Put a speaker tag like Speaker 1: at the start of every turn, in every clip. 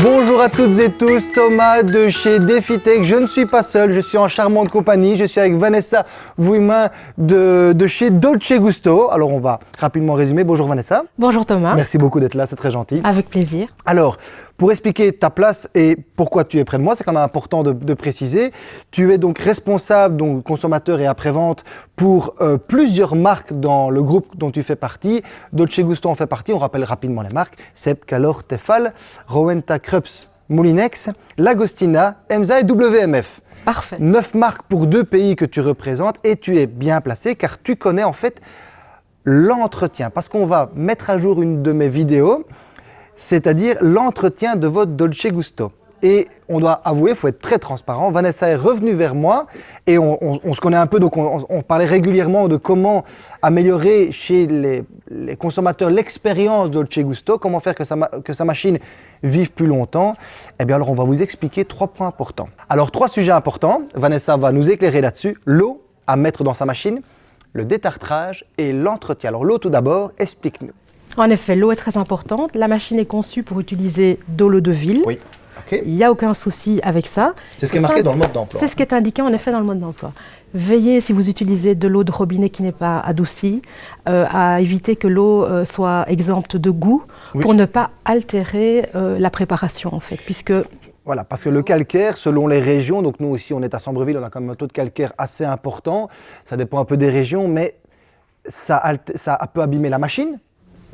Speaker 1: Bonjour à toutes et tous, Thomas de chez DefiTech. Je ne suis pas seul, je suis en charmante compagnie. Je suis avec Vanessa Vouimin de, de chez Dolce Gusto. Alors on va rapidement résumer. Bonjour Vanessa.
Speaker 2: Bonjour Thomas.
Speaker 1: Merci beaucoup d'être là, c'est très gentil.
Speaker 2: Avec plaisir.
Speaker 1: Alors, pour expliquer ta place et pourquoi tu es près de moi, c'est quand même important de, de, préciser. Tu es donc responsable, donc consommateur et après-vente pour euh, plusieurs marques dans le groupe dont tu fais partie. Dolce Gusto en fait partie, on rappelle rapidement les marques. Seb, Calor, Tefal, Rowenta Krups, Moulinex, Lagostina, EMSA et WMF.
Speaker 2: Parfait.
Speaker 1: Neuf marques pour deux pays que tu représentes et tu es bien placé car tu connais en fait l'entretien. Parce qu'on va mettre à jour une de mes vidéos, c'est-à-dire l'entretien de votre Dolce Gusto. Et on doit avouer, il faut être très transparent. Vanessa est revenue vers moi et on, on, on se connaît un peu, donc on, on, parlait régulièrement de comment améliorer chez les, les consommateurs l'expérience Dolce Gusto, comment faire que sa, que sa machine vive plus longtemps. Eh bien alors on va vous expliquer trois points importants. Alors trois sujets importants, Vanessa va nous éclairer là-dessus. L'eau à mettre dans sa machine, le détartrage et l'entretien. Alors l'eau tout d'abord, explique-nous.
Speaker 2: En effet, l'eau est très importante. La machine est conçue pour utiliser de l'eau de ville.
Speaker 1: Oui.
Speaker 2: Okay. Il n'y a aucun souci avec ça.
Speaker 1: C'est ce qui est marqué dans le mode d'emploi.
Speaker 2: C'est ce qui est indiqué en effet dans le mode d'emploi. Veillez, si vous utilisez de l'eau de robinet qui n'est pas adoucie, euh, à éviter que l'eau euh, soit exempte de goût oui. pour ne pas altérer euh, la préparation en fait, puisque
Speaker 1: voilà, parce que le calcaire, selon les régions, donc nous aussi on est à Sambreville, on a quand même un taux de calcaire assez important, ça dépend un peu des régions, mais ça, ça peut abîmer la machine,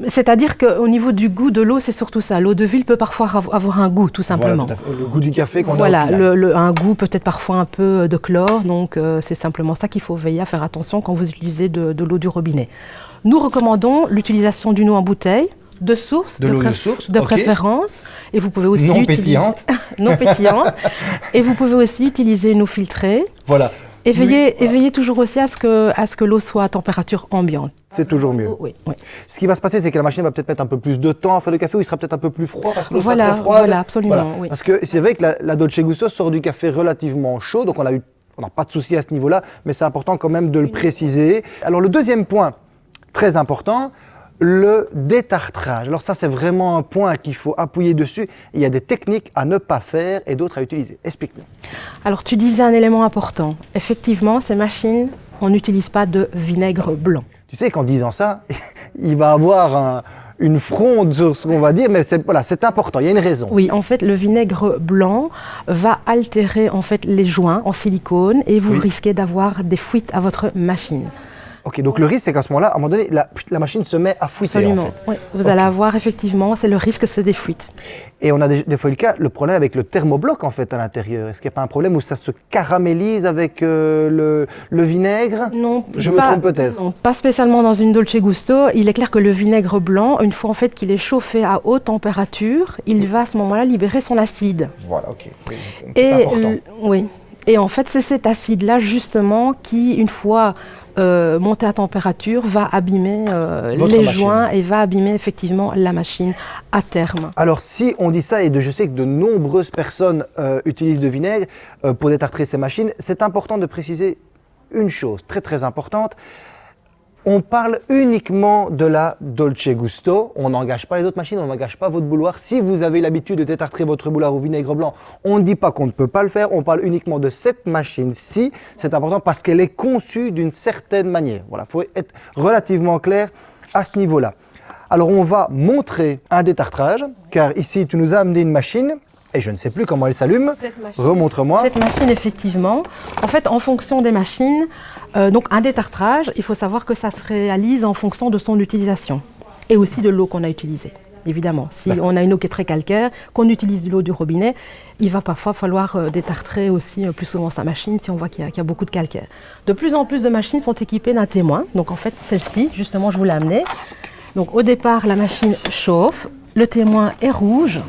Speaker 2: c'est-à-dire qu'au niveau du goût de l'eau, c'est surtout ça. L'eau de ville peut parfois avoir un goût, tout simplement.
Speaker 1: Voilà, tout le goût du café qu'on
Speaker 2: voilà,
Speaker 1: a au
Speaker 2: le, le, un goût peut-être parfois un peu de chlore. Donc euh, c'est simplement ça qu'il faut veiller à faire attention quand vous utilisez de, de l'eau du robinet. Nous recommandons l'utilisation d'une eau en bouteille, de source,
Speaker 1: de,
Speaker 2: de,
Speaker 1: pré de, source,
Speaker 2: de
Speaker 1: okay.
Speaker 2: préférence. Et vous pouvez aussi
Speaker 1: non
Speaker 2: utiliser...
Speaker 1: pétillante.
Speaker 2: non pétillante. et vous pouvez aussi utiliser une eau filtrée.
Speaker 1: Voilà.
Speaker 2: Et veillez, oui, voilà. toujours aussi à ce que, à ce que l'eau soit à température ambiante.
Speaker 1: C'est toujours mieux.
Speaker 2: Oui, oui.
Speaker 1: Ce qui va se passer, c'est que la machine va peut-être mettre un peu plus de temps à faire le café ou il sera peut-être un peu plus froid parce que l'eau
Speaker 2: voilà,
Speaker 1: sera très froide.
Speaker 2: Voilà, absolument.
Speaker 1: Voilà.
Speaker 2: Oui.
Speaker 1: Parce que c'est vrai que la, la, Dolce Gusto sort du café relativement chaud, donc on a eu on n'a pas de souci à ce niveau-là, mais c'est important quand même de le préciser. Alors le deuxième point, très important, le détartrage. Alors ça, c'est vraiment un point qu'il faut appuyer dessus. Il y a des techniques à ne pas faire et d'autres à utiliser. Explique-nous.
Speaker 2: Alors tu disais un élément important. Effectivement, ces machines, on n'utilise pas de vinaigre blanc.
Speaker 1: Tu sais qu'en disant ça, il va avoir un, une fronde sur ce qu'on va dire, mais c'est voilà, important, il y a une raison.
Speaker 2: Oui, en fait, le vinaigre blanc va altérer en fait les joints en silicone et vous oui. risquez d'avoir des fuites à votre machine.
Speaker 1: Ok, donc le risque, c'est qu'à ce moment-là, à un moment donné, la, la, machine se met à fuiter.
Speaker 2: Absolument.
Speaker 1: En fait.
Speaker 2: oui. Vous
Speaker 1: okay.
Speaker 2: allez avoir effectivement, c'est le risque, c'est des fuites.
Speaker 1: Et on a des, des, fois le cas, le problème avec le thermobloc en fait à l'intérieur. Est-ce qu'il n'y a pas un problème où ça se caramélise avec euh, le, le, vinaigre?
Speaker 2: Non.
Speaker 1: Je
Speaker 2: pas,
Speaker 1: me trompe peut-être.
Speaker 2: Non, pas spécialement dans une Dolce Gusto. Il est clair que le vinaigre blanc, une fois en fait qu'il est chauffé à haute température, il va à ce moment-là libérer son acide.
Speaker 1: Voilà, ok.
Speaker 2: Et
Speaker 1: important.
Speaker 2: oui. Et en fait, c'est cet acide-là justement qui, une fois euh, monté à température, va abîmer euh, les
Speaker 1: machine.
Speaker 2: joints et va abîmer effectivement la machine à terme.
Speaker 1: Alors si on dit ça, et de, je sais que de nombreuses personnes euh, utilisent de vinaigre pour détartrer ces machines, c'est important de préciser une chose très très importante. On parle uniquement de la Dolce Gusto. On n'engage pas les autres machines, on n'engage pas votre bouloir. Si vous avez l'habitude de détartrer votre bouloir au vinaigre blanc, on ne dit pas qu'on ne peut pas le faire. On parle uniquement de cette machine-ci. C'est important parce qu'elle est conçue d'une certaine manière. Voilà, il faut être relativement clair à ce niveau-là. Alors on va montrer un détartrage, car ici tu nous as amené une machine et je ne sais plus comment elle s'allume. Remontre-moi.
Speaker 2: Cette machine, effectivement, en fait, en fonction des machines, euh, donc un détartrage, il faut savoir que ça se réalise en fonction de son utilisation et aussi de l'eau qu'on a utilisée. Évidemment, si on a une eau qui est très calcaire, qu'on utilise de l'eau du robinet, il va parfois falloir euh, détartrer aussi euh, plus souvent sa machine si on voit qu'il y, qu y, a beaucoup de calcaire. De plus en plus de machines sont équipées d'un témoin. Donc en fait, celle-ci, justement, je vous l'ai amenée. Donc au départ, la machine chauffe, le témoin est rouge,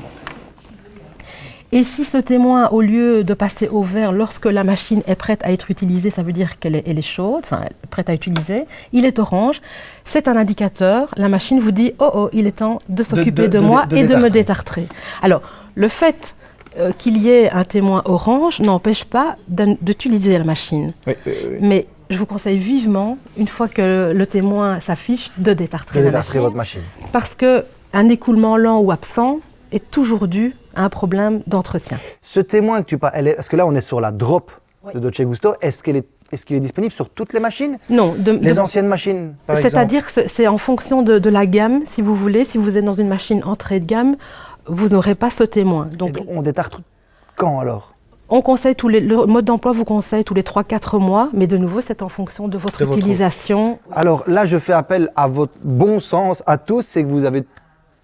Speaker 2: et si ce témoin, au lieu de passer au vert lorsque la machine est prête à être utilisée, ça veut dire qu'elle est, elle est, chaude, enfin prête à utiliser, il est orange, c'est un indicateur, la machine vous dit « Oh, oh, il est temps de s'occuper de, de, de, moi et de me détartrer ». Alors, le fait euh, qu'il y ait un témoin orange n'empêche pas d'utiliser la machine.
Speaker 1: Oui, oui, oui.
Speaker 2: Mais je vous conseille vivement, une fois que le témoin s'affiche, de détartrer,
Speaker 1: de détartrer
Speaker 2: machine,
Speaker 1: votre machine.
Speaker 2: Parce qu'un écoulement lent ou absent est toujours dû à un problème d'entretien.
Speaker 1: Ce témoin que tu parles, elle est- parce que là on est sur la drop de Dolce Gusto, est-ce qu'elle est, est-ce qu'il est disponible sur toutes les machines?
Speaker 2: Non, de- de-
Speaker 1: Les anciennes machines
Speaker 2: C'est-à-dire que c'est- en fonction de, de la gamme, si vous voulez. Si vous êtes dans une machine entrée de gamme, vous n'aurez pas ce témoin. Donc,
Speaker 1: donc, on détartre quand alors?
Speaker 2: on conseille tous les, le mode d'emploi vous conseille tous les 3-4 mois, mais de nouveau, c'est en fonction de votre
Speaker 1: De votre-
Speaker 2: utilisation.
Speaker 1: Alors là, je fais appel à votre bon sens à tous, c'est que vous avez...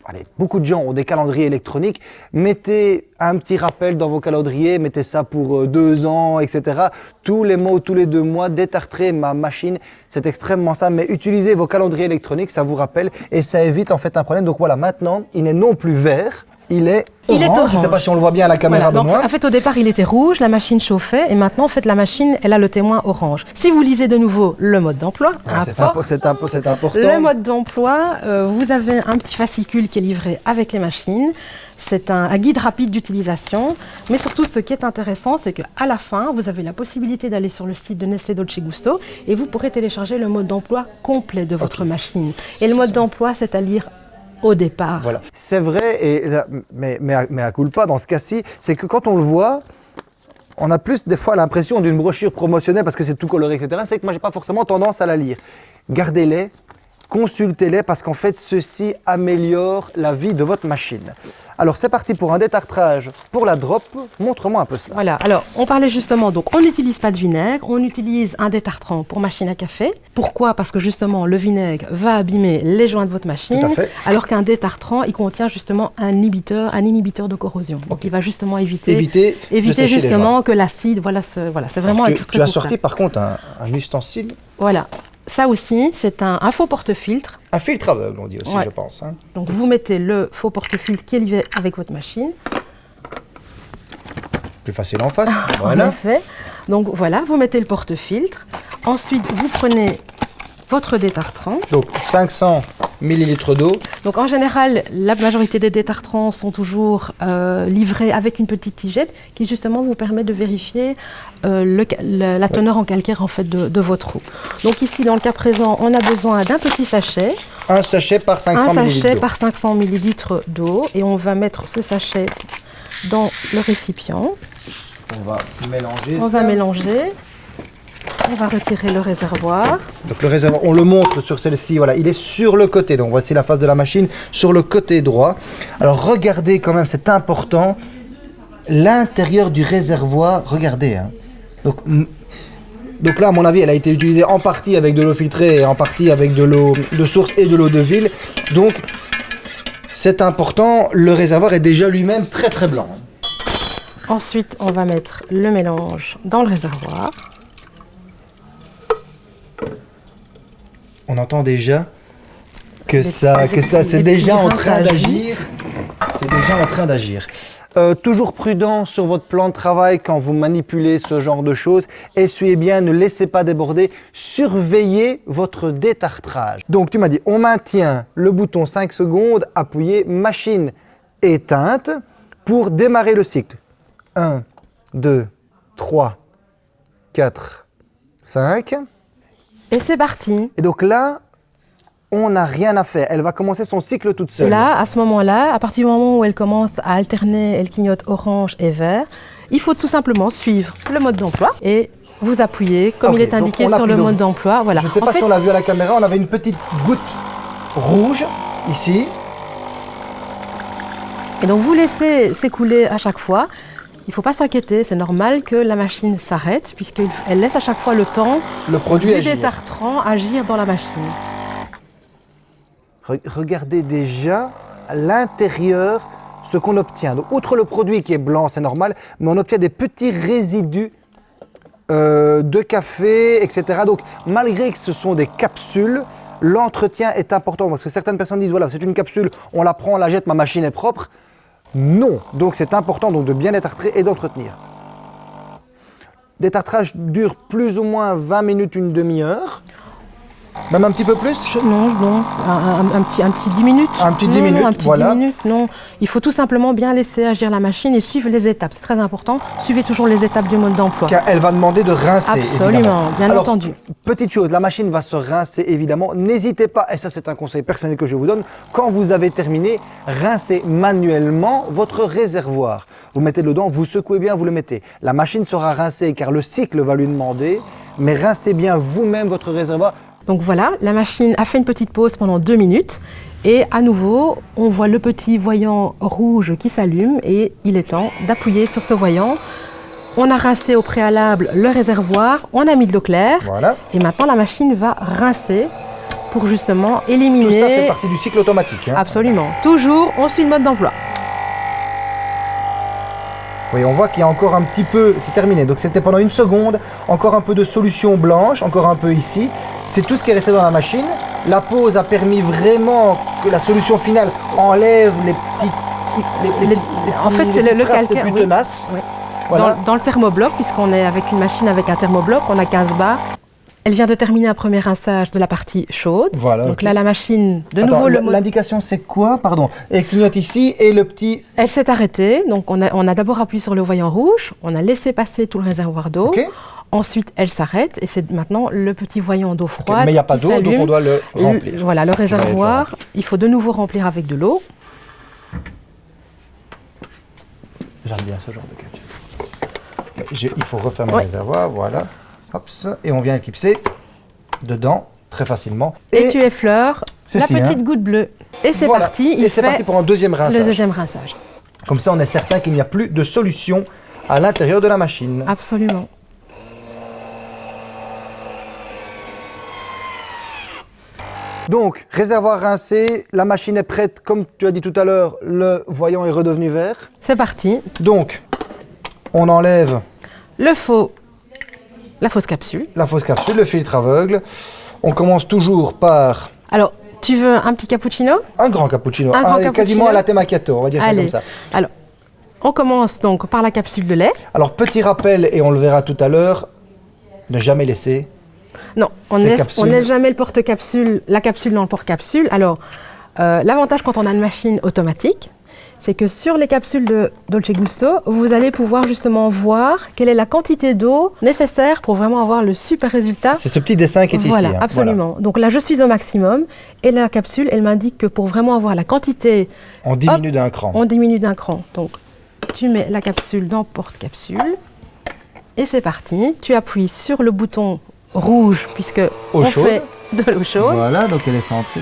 Speaker 1: Allez, beaucoup de gens ont des calendriers électroniques. Mettez un petit rappel dans vos calendriers, mettez ça pour euh, deux ans, etc. Tous les mois ou tous les deux mois, détartrer ma machine, c'est extrêmement simple. Mais utilisez vos calendriers électroniques, ça vous rappelle et ça évite en fait un problème. Donc voilà, maintenant, il n'est non plus vert, il est
Speaker 2: Il est
Speaker 1: orange. Je ne sais pas si on le voit bien à la caméra,
Speaker 2: Voilà, donc, en fait, au départ, il était rouge, la machine chauffait, et maintenant, en fait, la machine, elle a le témoin orange. Si vous lisez de nouveau le mode d'emploi,
Speaker 1: Ah, c'est important.
Speaker 2: Le mode d'emploi, euh, vous avez un petit fascicule qui est livré avec les machines. C'est un, un guide rapide d'utilisation. Mais surtout, ce qui est intéressant, c'est qu'à la fin, vous avez la possibilité d'aller sur le site de Nestlé Dolce Gusto et vous pourrez télécharger le mode d'emploi complet de votre machine. Et le mode d'emploi, c'est à lire au départ.
Speaker 1: Voilà. C'est vrai, et mais, mais, à- mais à culpa dans ce cas-ci, c'est que quand on le voit, on a plus des fois l'impression d'une brochure promotionnelle parce que c'est tout coloré, etc. C'est que moi, j'ai pas forcément tendance à la lire. Gardez-les, consultez-les parce qu'en fait, ceci améliore la vie de votre machine. Alors, c'est parti pour un détartrage pour la drop. Montre-moi un peu cela.
Speaker 2: Voilà, alors on parlait justement, donc on n'utilise pas de vinaigre, on utilise un détartrant pour machine à café. Pourquoi? Parce que justement le vinaigre va abîmer les joints de votre machine,
Speaker 1: Tout à fait.
Speaker 2: alors qu'un détartrant, il contient justement un inhibiteur, un inhibiteur de corrosion. Donc il va justement éviter, éviter justement que l'acide, voilà, ce- voilà c'est vraiment
Speaker 1: Tu, tu as
Speaker 2: ça.
Speaker 1: sorti par contre un, un ustensile,
Speaker 2: Voilà, ça aussi, c'est un, un faux porte-filtre.
Speaker 1: un filtre aveugle, on dit aussi,
Speaker 2: Ouais.
Speaker 1: je pense. hein.
Speaker 2: Donc vous mettez le faux porte-filtre qui est lié avec votre machine.
Speaker 1: Plus facile en face.
Speaker 2: En
Speaker 1: Voilà.
Speaker 2: effet. Donc voilà, vous mettez le porte-filtre. Ensuite, vous prenez votre détartrant.
Speaker 1: Donc 500 millilitres d'eau.
Speaker 2: Donc en général, la majorité des détartrants sont toujours euh, livrés avec une petite tigette qui justement vous permet de vérifier euh, le ca- le- la teneur en calcaire en fait de, de votre eau. Donc ici, dans le cas présent, on a besoin d'un petit sachet,
Speaker 1: Un sachet par 500
Speaker 2: un
Speaker 1: millilitres
Speaker 2: sachet
Speaker 1: d'eau.
Speaker 2: par 500 millilitres d'eau et on va mettre ce sachet dans le récipient.
Speaker 1: On va mélanger
Speaker 2: On
Speaker 1: ça.
Speaker 2: va mélanger. On va retirer le réservoir.
Speaker 1: Donc le réservoir, on le montre sur celle-ci, voilà, il est sur le côté. Donc voici la face de la machine sur le côté droit. Alors regardez quand même, c'est important, l'intérieur du réservoir, regardez. hein. Donc, donc là, à mon avis, elle a été utilisée en partie avec de l'eau filtrée et en partie avec de l'eau de source et de l'eau de ville. Donc c'est important, le réservoir est déjà lui-même très très blanc.
Speaker 2: Ensuite, on va mettre le mélange dans le réservoir.
Speaker 1: On entend déjà que ça, que ça, c'est déjà en train
Speaker 2: d'agir.
Speaker 1: C'est déjà en train d'agir. Euh, toujours prudent sur votre plan de travail quand vous manipulez ce genre de choses. Essuyez bien, ne laissez pas déborder. Surveillez votre détartrage. Donc tu m'as dit, on maintient le bouton 5 secondes, appuyé, machine éteinte pour démarrer le cycle. 1, 2, 3, 4, 5.
Speaker 2: Et c'est parti.
Speaker 1: Et donc là, on n'a rien à faire. Elle va commencer son cycle toute
Speaker 2: Et
Speaker 1: seule.
Speaker 2: là, à ce moment-là, à partir du moment où elle commence à alterner, elle clignote orange et vert, il faut tout simplement suivre le mode d'emploi et vous appuyez comme il est indiqué
Speaker 1: on
Speaker 2: sur le mode d'emploi. Voilà.
Speaker 1: Je ne sais
Speaker 2: En
Speaker 1: pas
Speaker 2: fait,
Speaker 1: si on l'a vu à la caméra, on avait une petite goutte rouge ici.
Speaker 2: Et donc vous laissez s'écouler à chaque fois. Il ne faut pas s'inquiéter, c'est normal que la machine s'arrête puisqu'elle laisse à chaque fois le temps
Speaker 1: Le produit
Speaker 2: du détartrant agir dans la machine.
Speaker 1: Re- Regardez déjà à l'intérieur ce qu'on obtient. Donc, outre le produit qui est blanc, c'est normal, mais on obtient des petits résidus euh, de café, etc. Donc, malgré que ce sont des capsules, l'entretien est important parce que certaines personnes disent voilà, c'est une capsule, on la prend, on la jette, ma machine est propre. Non, donc c'est important donc de bien détartrer et d'entretenir. Détartrage dure plus ou moins 20 minutes, une demi-heure. Même un petit peu plus
Speaker 2: non, non, un, un- un petit, un petit 10 minutes.
Speaker 1: Un petit 10
Speaker 2: Non, non,
Speaker 1: minutes,
Speaker 2: un petit
Speaker 1: voilà.
Speaker 2: 10 minutes, non. Il faut tout simplement bien laisser agir la machine et suivre les étapes. C'est très important. Suivez toujours les étapes du mode d'emploi.
Speaker 1: Car elle va demander de rincer.
Speaker 2: Absolument,
Speaker 1: évidemment.
Speaker 2: bien
Speaker 1: Alors,
Speaker 2: entendu.
Speaker 1: Petite chose, la machine va se rincer évidemment. N'hésitez pas, et ça c'est un conseil personnel que je vous donne, quand vous avez terminé, rincez manuellement votre réservoir. Vous mettez dedans, vous secouez bien, vous le mettez. La machine sera rincée car le cycle va lui demander, mais rincez bien vous-même votre réservoir.
Speaker 2: Donc voilà, la machine a fait une petite pause pendant deux minutes. Et à nouveau, on voit le petit voyant rouge qui s'allume et il est temps d'appuyer sur ce voyant. On a rincé au préalable le réservoir, on a mis de l'eau claire
Speaker 1: Voilà.
Speaker 2: et maintenant la machine va rincer pour justement
Speaker 1: Tout
Speaker 2: éliminer...
Speaker 1: ça fait partie du cycle automatique. hein.
Speaker 2: Absolument. Toujours, on suit le mode d'emploi.
Speaker 1: Oui, on voit qu'il y a encore un petit peu, c'est terminé, donc c'était pendant une seconde, encore un peu de solution blanche, encore un peu ici. C'est tout ce qui est resté dans la machine. La pause a permis vraiment que la solution finale enlève les petites... Les, les
Speaker 2: en fait,
Speaker 1: les
Speaker 2: le- le calcaire,
Speaker 1: plus
Speaker 2: oui.
Speaker 1: tenaces.
Speaker 2: Oui.
Speaker 1: Voilà.
Speaker 2: Dans, dans le thermobloc, puisqu'on est avec une machine avec un thermobloc, on a 15 bars. Elle vient de terminer un premier rinçage de la partie chaude.
Speaker 1: Voilà,
Speaker 2: Donc là, la machine, de
Speaker 1: Attends,
Speaker 2: nouveau,
Speaker 1: l'indication c'est quoi Pardon? Elle clignote ici et le petit...
Speaker 2: elle s'est arrêtée. Donc on a, on a d'abord appuyé sur le voyant rouge, on a laissé passer tout le réservoir d'eau. Ensuite, elle s'arrête et c'est maintenant le petit voyant d'eau froide.
Speaker 1: Mais il n'y a pas d'eau, donc on doit le
Speaker 2: Le-
Speaker 1: remplir.
Speaker 2: Voilà, le réservoir, il faut de nouveau remplir avec de l'eau.
Speaker 1: J'aime bien ce genre de gadget. Il faut refermer
Speaker 2: Ouais.
Speaker 1: le réservoir, voilà. Hop, et on vient éclipser dedans très facilement.
Speaker 2: Et, tu effleures la
Speaker 1: ci,
Speaker 2: petite
Speaker 1: hein.
Speaker 2: goutte bleue. Et c'est
Speaker 1: Voilà.
Speaker 2: parti, il
Speaker 1: Et c'est parti pour un deuxième
Speaker 2: le
Speaker 1: rinçage.
Speaker 2: deuxième rinçage.
Speaker 1: Comme ça, on est certain qu'il n'y a plus de solution à l'intérieur de la machine.
Speaker 2: Absolument.
Speaker 1: Donc, réservoir rincé, la machine est prête. Comme tu as dit tout à l'heure, le voyant est redevenu vert.
Speaker 2: C'est parti.
Speaker 1: Donc, on enlève
Speaker 2: Le faux, la fausse capsule.
Speaker 1: la fausse capsule, le filtre aveugle. On commence toujours par
Speaker 2: Alors, tu veux un petit cappuccino?
Speaker 1: Un grand cappuccino,
Speaker 2: Un grand
Speaker 1: Allez, quasiment
Speaker 2: cappuccino.
Speaker 1: à la macchiato, on va dire ça comme ça.
Speaker 2: Alors, on commence donc par la capsule de lait.
Speaker 1: Alors, petit rappel, et on le verra tout à l'heure, ne jamais laisser.
Speaker 2: Non, on
Speaker 1: Ces
Speaker 2: laisse, laisse jamais le porte-capsule, la capsule dans le porte-capsule. Alors, euh, l'avantage quand on a une machine automatique, c'est que sur les capsules de Dolce Gusto, vous allez pouvoir justement voir quelle est la quantité d'eau nécessaire pour vraiment avoir le super résultat.
Speaker 1: C'est ce petit dessin qui est
Speaker 2: Voilà,
Speaker 1: ici. hein.
Speaker 2: absolument. Donc là, je suis au maximum et la capsule, elle m'indique que pour vraiment avoir la quantité,
Speaker 1: Voilà. On diminue d'un cran.
Speaker 2: on diminue d'un cran. Donc, tu mets la capsule dans porte-capsule et c'est parti. Tu appuies sur le bouton rouge puisque
Speaker 1: Eau
Speaker 2: on
Speaker 1: chaude.
Speaker 2: fait de l'eau chaude.
Speaker 1: Voilà, donc elle est centrée.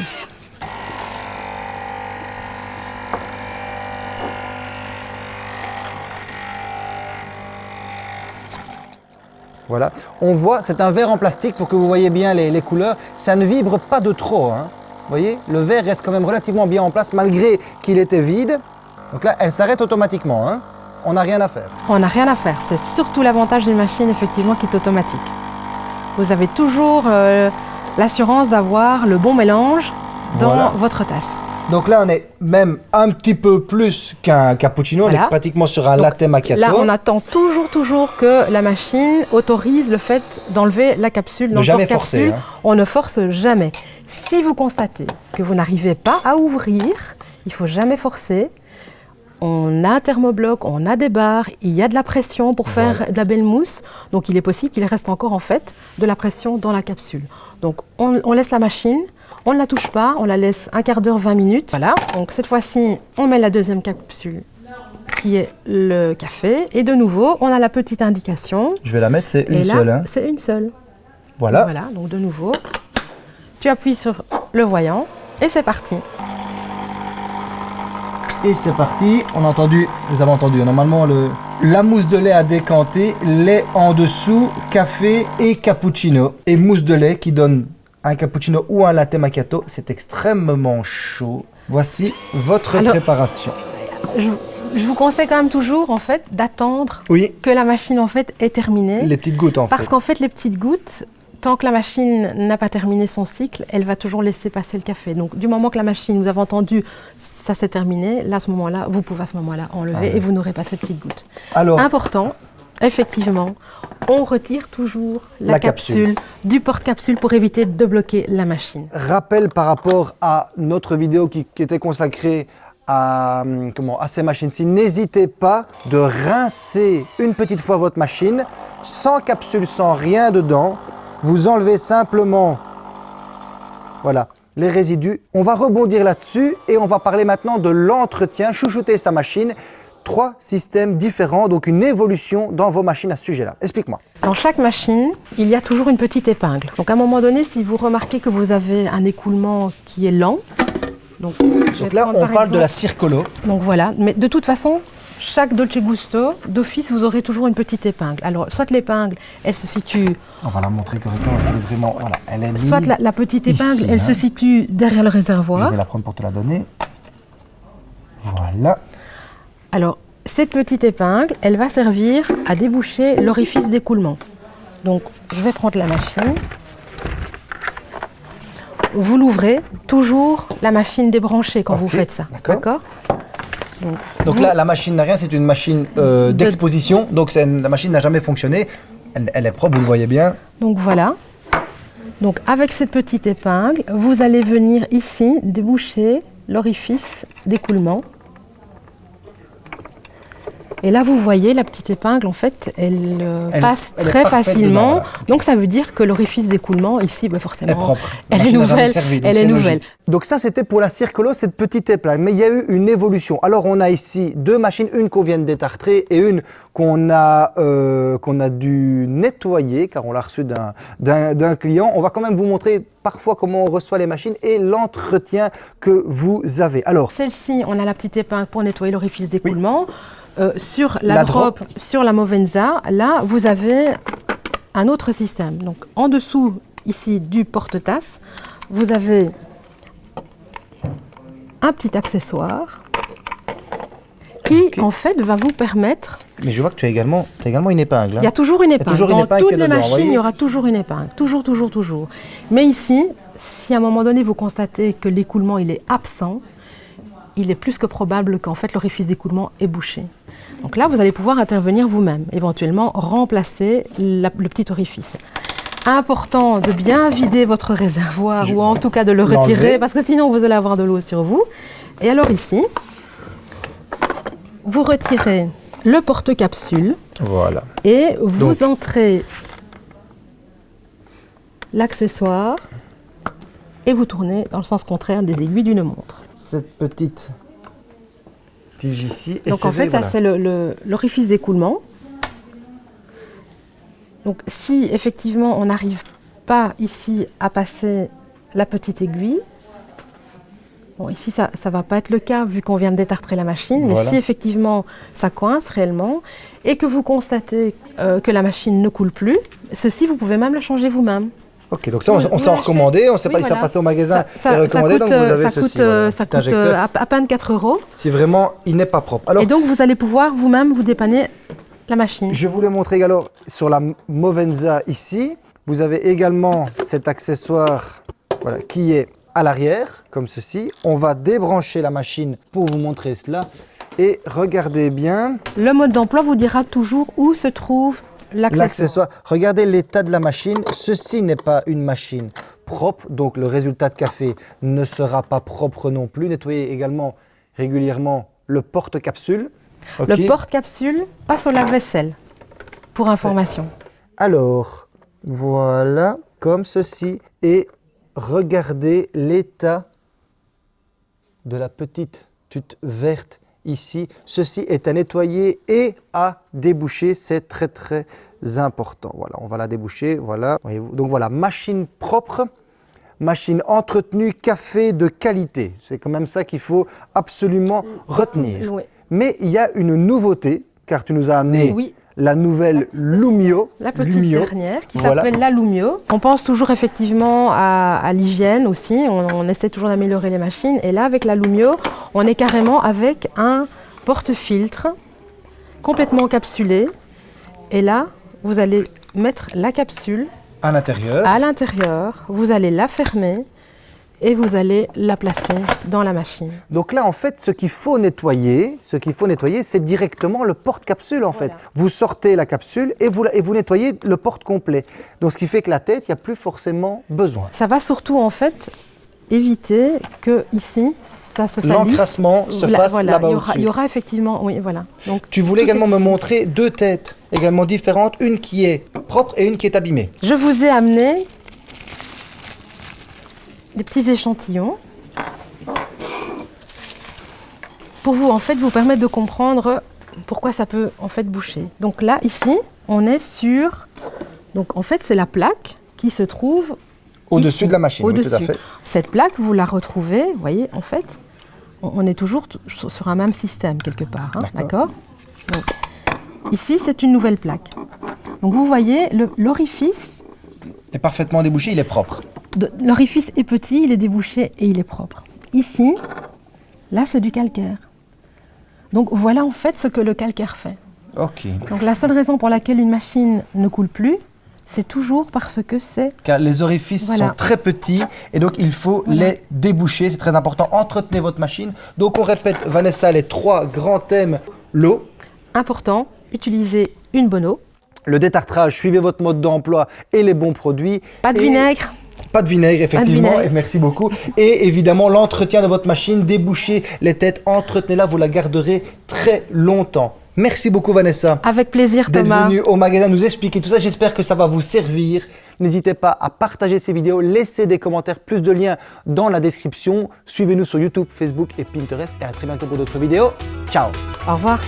Speaker 1: Voilà, on voit, c'est un verre en plastique pour que vous voyez bien les, les couleurs. Ça ne vibre pas de trop. hein. Vous voyez, le verre reste quand même relativement bien en place malgré qu'il était vide. Donc là, elle s'arrête automatiquement. hein. On n'a rien à faire.
Speaker 2: On n'a rien à faire. C'est surtout l'avantage d'une machine effectivement qui est automatique. Vous avez toujours euh, l'assurance d'avoir le bon mélange dans
Speaker 1: Voilà.
Speaker 2: votre tasse.
Speaker 1: Donc là, on est même un petit peu plus qu'un cappuccino. On est pratiquement sur un
Speaker 2: Donc,
Speaker 1: latte macchiato.
Speaker 2: Là, on attend toujours, toujours que la machine autorise le fait d'enlever la capsule
Speaker 1: Ne jamais forcer, hein.
Speaker 2: On ne force jamais. Si vous constatez que vous n'arrivez pas à ouvrir, il faut jamais forcer. On a un thermobloc, on a des barres, il y a de la pression pour faire
Speaker 1: Voilà.
Speaker 2: de la belle mousse. Donc il est possible qu'il reste encore en fait de la pression dans la capsule. Donc on, on laisse la machine, on ne la touche pas, on la laisse un quart d'heure, 20 minutes. Voilà, donc cette fois-ci on met la deuxième capsule qui est le café. Et de nouveau, on a la petite indication.
Speaker 1: Je vais la mettre, c'est une
Speaker 2: là,
Speaker 1: seule. hein.
Speaker 2: c'est une seule.
Speaker 1: Voilà.
Speaker 2: Voilà, donc de nouveau, tu appuies sur le voyant et c'est parti.
Speaker 1: Et c'est parti, on a entendu, vous avez entendu, normalement le, la mousse de lait à décanter, lait en dessous, café et cappuccino. Et mousse de lait qui donne un cappuccino ou un latte macchiato, c'est extrêmement chaud. Voici votre
Speaker 2: Alors-
Speaker 1: préparation.
Speaker 2: Je, je vous conseille quand même toujours en fait d'attendre
Speaker 1: Oui,
Speaker 2: que la machine en fait est terminée.
Speaker 1: les petites gouttes en
Speaker 2: Parce
Speaker 1: fait.
Speaker 2: qu'en fait, les petites gouttes, tant que la machine n'a pas terminé son cycle, elle va toujours laisser passer le café. Donc, du moment que la machine, vous avez entendu, ça s'est terminé, là, à ce moment-là, vous pouvez à ce moment-là enlever
Speaker 1: Ah
Speaker 2: et vous n'aurez pas ces petites gouttes.
Speaker 1: Alors,
Speaker 2: Important, effectivement, on retire toujours la,
Speaker 1: La
Speaker 2: capsule,
Speaker 1: capsule.
Speaker 2: du porte-capsule pour éviter de bloquer la machine.
Speaker 1: Rappel par rapport à notre vidéo qui, qui était consacrée à, hum, comment, à ces machines-ci. N'hésitez pas de rincer une petite fois votre machine, sans capsule, sans rien dedans. Vous enlevez simplement voilà, les résidus. On va rebondir là-dessus et on va parler maintenant de l'entretien, chouchouter sa machine. Trois systèmes différents, donc une évolution dans vos machines à ce sujet-là. Explique-moi.
Speaker 2: Dans chaque machine, il y a toujours une petite épingle. Donc à un moment donné, si vous remarquez que vous avez un écoulement qui est lent, donc, je
Speaker 1: là, on
Speaker 2: par
Speaker 1: parle de la circolo.
Speaker 2: Donc voilà, mais de toute façon, chaque Dolce Gusto, d'office, vous aurez toujours une petite épingle. Alors, soit l'épingle, elle se situe,
Speaker 1: On va la montrer correctement parce qu'elle est vraiment, voilà, elle est mise.
Speaker 2: soit la, la petite
Speaker 1: ici,
Speaker 2: épingle, elle
Speaker 1: hein.
Speaker 2: se situe derrière le
Speaker 1: Je
Speaker 2: réservoir.
Speaker 1: vais la prendre pour te la donner. Voilà.
Speaker 2: Alors, cette petite épingle, elle va servir à déboucher l'orifice d'écoulement. Donc, je vais prendre la machine. Vous l'ouvrez, toujours la machine débranchée quand vous faites ça.
Speaker 1: d'accord.
Speaker 2: Donc,
Speaker 1: Donc
Speaker 2: vous-
Speaker 1: là, la machine n'a rien, c'est une machine euh,
Speaker 2: De-
Speaker 1: d'exposition. Donc une- la machine n'a jamais fonctionné. Elle, elle est propre, vous le voyez bien.
Speaker 2: Donc voilà. Donc avec cette petite épingle, vous allez venir ici déboucher l'orifice d'écoulement. Et là, vous voyez, la petite épingle, en fait, elle, euh,
Speaker 1: Elle-
Speaker 2: passe
Speaker 1: elle
Speaker 2: très facilement.
Speaker 1: dedans.
Speaker 2: Donc ça veut dire que l'orifice d'écoulement, ici, bah, forcément,
Speaker 1: Elle est propre.
Speaker 2: Elle est nouvelle. elle est nouvelle.
Speaker 1: Donc ça, c'était pour la circolo, cette petite épingle. Mais il y a eu une évolution. Alors on a ici deux machines, une qu'on vient de détartrer et une qu'on a, euh, qu'on a dû nettoyer car on l'a reçue d'un client. On va quand même vous montrer parfois comment on reçoit les machines et l'entretien que vous avez. Alors,
Speaker 2: Celle-ci, on a la petite épingle pour nettoyer l'orifice d'écoulement. Euh, sur la,
Speaker 1: La
Speaker 2: drop, sur la Movenza, là, vous avez un autre système. Donc, en dessous, ici, du porte-tasse, vous avez un petit accessoire qui, en fait, va vous permettre...
Speaker 1: mais je vois que tu as également, tu as également une épingle. hein.
Speaker 2: Il y a toujours une épingle.
Speaker 1: toujours une
Speaker 2: Dans
Speaker 1: épingle
Speaker 2: toutes les machines, il y aura toujours une épingle. Toujours, toujours, toujours. Mais ici, si à un moment donné, vous constatez que l'écoulement, il est absent, il est plus que probable qu'en fait, l'orifice d'écoulement est bouché. Donc là, vous allez pouvoir intervenir vous-même, éventuellement remplacer la- le petit orifice. Important de bien vider votre réservoir
Speaker 1: Je-
Speaker 2: ou en tout cas de le retirer parce que sinon vous allez avoir de l'eau sur vous. Et alors ici, vous retirez le porte-capsule
Speaker 1: Voilà.
Speaker 2: et vous
Speaker 1: Donc-
Speaker 2: entrez l'accessoire et vous tournez dans le sens contraire des aiguilles d'une montre.
Speaker 1: Cette petite
Speaker 2: Donc en fait, ça c'est le- le- l'orifice d'écoulement. Donc si effectivement on n'arrive pas ici à passer la petite aiguille, bon ici ça ne va pas être le cas vu qu'on vient de détartrer la machine, mais si effectivement ça coince réellement et que vous constatez euh, que la machine ne coule plus, ceci vous pouvez même la changer vous-même.
Speaker 1: Ok, donc ça, on,
Speaker 2: Oui,
Speaker 1: s'est
Speaker 2: l'achetez.
Speaker 1: recommandé, on ne sait
Speaker 2: Oui,
Speaker 1: pas si ça
Speaker 2: voilà.
Speaker 1: passe au magasin
Speaker 2: Ça, ça-
Speaker 1: et
Speaker 2: ça
Speaker 1: recommandé,
Speaker 2: coûte,
Speaker 1: donc vous
Speaker 2: euh,
Speaker 1: avez
Speaker 2: ça
Speaker 1: ceci.
Speaker 2: coûte, euh,
Speaker 1: voilà,
Speaker 2: ça coûte, euh, à peine 4 euros.
Speaker 1: Si vraiment il n'est pas propre. Alors,
Speaker 2: Et donc vous allez pouvoir vous-même vous dépanner la machine.
Speaker 1: je voulais montrer également sur la Movenza ici, vous avez également cet accessoire voilà, qui est à l'arrière, comme ceci. On va débrancher la machine pour vous montrer cela. Et regardez bien
Speaker 2: Le mode d'emploi vous dira toujours où se trouve l'accessoire.
Speaker 1: Regardez l'état de la machine. Ceci n'est pas une machine propre, donc le résultat de café ne sera pas propre non plus. Nettoyez également régulièrement le porte-capsule.
Speaker 2: Le porte-capsule passe au lave-vaisselle, pour information.
Speaker 1: Alors, voilà, comme ceci. Et regardez l'état de la petite tute verte ici. Ceci est à nettoyer et à déboucher. C'est très très important. Voilà, on va la déboucher. Voilà. Donc voilà, machine propre. Machine entretenue, café de qualité. C'est quand même ça qu'il faut absolument retenir.
Speaker 2: Oui.
Speaker 1: Mais il y a une nouveauté, car tu nous as amené
Speaker 2: Oui.
Speaker 1: La nouvelle Lumio.
Speaker 2: La petite
Speaker 1: Lumio.
Speaker 2: dernière qui
Speaker 1: Voilà.
Speaker 2: s'appelle l'Alumio. On pense toujours effectivement à, à l'hygiène aussi. On, on essaie toujours d'améliorer les machines. Et là, avec l'Alumio, on est carrément avec un porte-filtre complètement encapsulé. Et là, vous allez mettre la capsule
Speaker 1: à l'intérieur.
Speaker 2: à l'intérieur. Vous allez la fermer. Et vous allez la placer dans la machine.
Speaker 1: Donc là, en fait, ce qu'il faut nettoyer, ce qu'il faut nettoyer, c'est directement le porte-capsule, en fait. Vous sortez la capsule et vous, et vous nettoyez le porte complet. Donc, ce qui fait que la tête, il n'y a plus forcément besoin.
Speaker 2: Ça va surtout, en fait, éviter que ici, ça se salisse.
Speaker 1: L'encrassement se fasse
Speaker 2: voilà,
Speaker 1: là-bas
Speaker 2: il y aura,
Speaker 1: au-dessus.
Speaker 2: il y aura effectivement, oui, voilà. Donc,
Speaker 1: Tu voulais également me montrer deux têtes également différentes, une qui est propre et une qui est abîmée.
Speaker 2: Je vous ai amené des petits échantillons pour vous en fait vous permettre de comprendre pourquoi ça peut en fait boucher. Donc là ici on est sur donc en fait c'est la plaque qui se trouve
Speaker 1: Au-dessus de la machine, oui, tout à
Speaker 2: au-dessus.
Speaker 1: fait.
Speaker 2: Cette plaque vous la retrouvez, vous voyez en fait on est toujours sur un même système quelque part, hein,
Speaker 1: D'accord.
Speaker 2: Ici c'est une nouvelle plaque. Donc vous voyez l'orifice
Speaker 1: est parfaitement débouché, il est propre.
Speaker 2: L'orifice est petit, il est débouché et il est propre. Ici, là, c'est du calcaire. Donc voilà en fait ce que le calcaire fait.
Speaker 1: Ok.
Speaker 2: Donc la seule raison pour laquelle une machine ne coule plus, c'est toujours parce que c'est
Speaker 1: Car les orifices
Speaker 2: Voilà.
Speaker 1: sont très petits et donc il faut
Speaker 2: Voilà.
Speaker 1: les déboucher, c'est très important. Entretenez votre machine. Donc on répète, Vanessa, les trois grands thèmes. L'eau,
Speaker 2: important. Utiliser une bonne eau,
Speaker 1: le détartrage, suivez votre mode d'emploi et les bons produits.
Speaker 2: pas de
Speaker 1: Et-
Speaker 2: vinaigre,
Speaker 1: Pas de vinaigre, effectivement,
Speaker 2: vinaigre.
Speaker 1: et merci beaucoup. Et évidemment, l'entretien de votre machine, débouchez les têtes, entretenez-la, vous la garderez très longtemps. Merci beaucoup Vanessa
Speaker 2: avec plaisir
Speaker 1: d'être
Speaker 2: Thomas.
Speaker 1: venue au magasin nous expliquer tout ça. J'espère que ça va vous servir. N'hésitez pas à partager ces vidéos, laissez des commentaires, plus de liens dans la description. Suivez-nous sur YouTube, Facebook et Pinterest. Et à très bientôt pour d'autres vidéos. Ciao
Speaker 2: Au revoir.